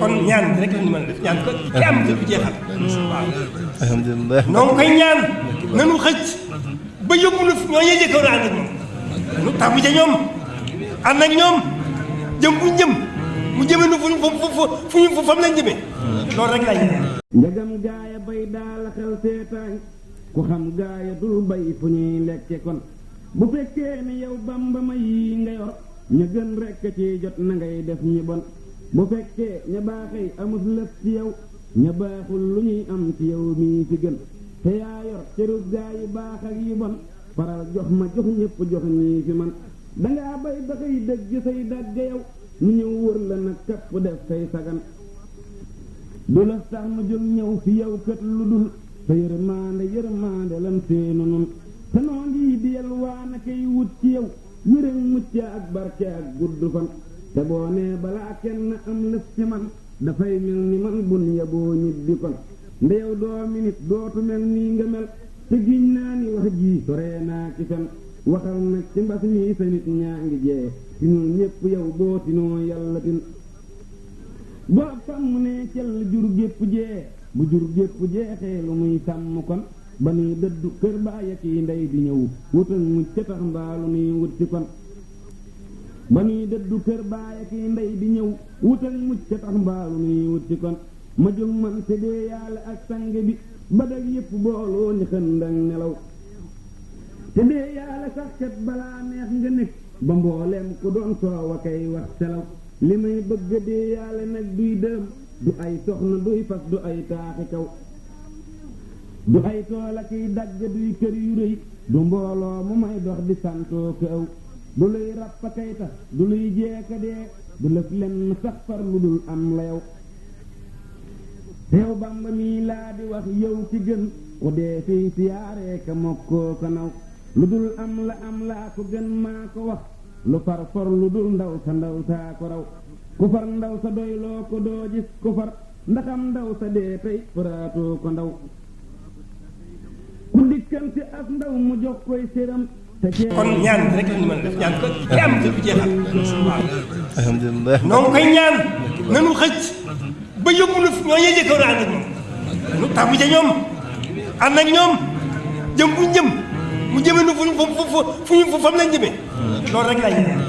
kon ñaan rek lañu mën a def ñaan ko ki am te du jeexal waaw alhamdulilah noonu koy ñaan nanu xëcc ba yóbbu na ñoo ñee jëkkër ànd ak ñoom nu tàggu ca ñoom ànd ak ñoom jëm fu jëm mu jëme nu fu fu fu fu fu fam lañ jëmee loolu rek lañ njagam gaaya bay daal xel seetaay ku xam gaaya dul bay fu ñuy lekke kon bu fekkee ni yow bamba ma yi nga yor ña gën rekk ci jot na ngay def ñi bon bu fekkee ña baaxey amus lëf ci yow ña baaxul lu ñuy am ci yow mii fi gën te yaa yor cërub gaa yu baax ak yu bon faral jox ma jox ñëpp jox ñii fi man dangaa bay ba xëy dëgg say dàgg yow mu ñëw wër la nag kapp def say sagan du la tax mu jóg ñëw fi yow kët lu dul sa yërmaande yërmaande lan seenu nun te noo ngi di yalwaan a koy wut ci yow wérék mucc ak barke ak gudd fan te boo nee balaa kenn am lëf ci man dafay mel ni man bun yaboo ñibbi kon nde yow doo minit dootu mel nii nga mel te giñ naa ni wax jii soree naa ci fen waxal nag ci mbas mii sa nit ñaa ngi jee ci ñun ñépp yow boo tinoo yàlla tin boo sàmm ne cell jur gépp jee bu jur gépp jeexee lu muy sàmm kon ba nuy dëddu kër baay ak yi ndey di ñëw wut ak mucc ca tax mbaalu nuy wut ci kon ba nuy dëddu kër baay ak yi ndey di ñëw wut ak mucc ca tax mbaalu nuy wut ci kon ma jóg man te dee yàlla ak sang bi ba dag yëpp booloo ni xëndang nelaw te dee yàlla sax kat balaa neex nga nekk ba mbooleem ku doon soowa kay wax selaw li may bëgg dee yàlla nag duy dëm du ay soxna duy fas du ay taaxi kaw du ay tool ak i dagg duy kër yu rëy du mbooloo mu may dox di santoo këw du luy ràpp kay tax du luy jeeka dee du lëf lenn sax far lu dul am la yow teew bamba mii laa di wax yow ci gën ku dee fii siyaaree ka mokkoo ko naw lu dul am la am laa ko gën maa ko wax lu far for lu dul ndaw sa ndaw saa ko raw ku far ndaw sa doy loo ko doo gis ku far ndaxam ndaw sa dee tey faraatoo ko ndaw ku dikkante ak ndaw mu jox koy séram te cee kon ñaan rek la ñu mën a def ñaan ko te am te du jeexal waaw alhamdulilah noo ngi koy ñaan nanu xëcc ba yóbbu nu ñoo ñee jëkkoon ànd ak moom nu tàggu ca ñoom ànd ak ñoom jëm fu ñu jëm mu jëme nu fu fu fu fu fu fam lañ jëmee loolu rek lañ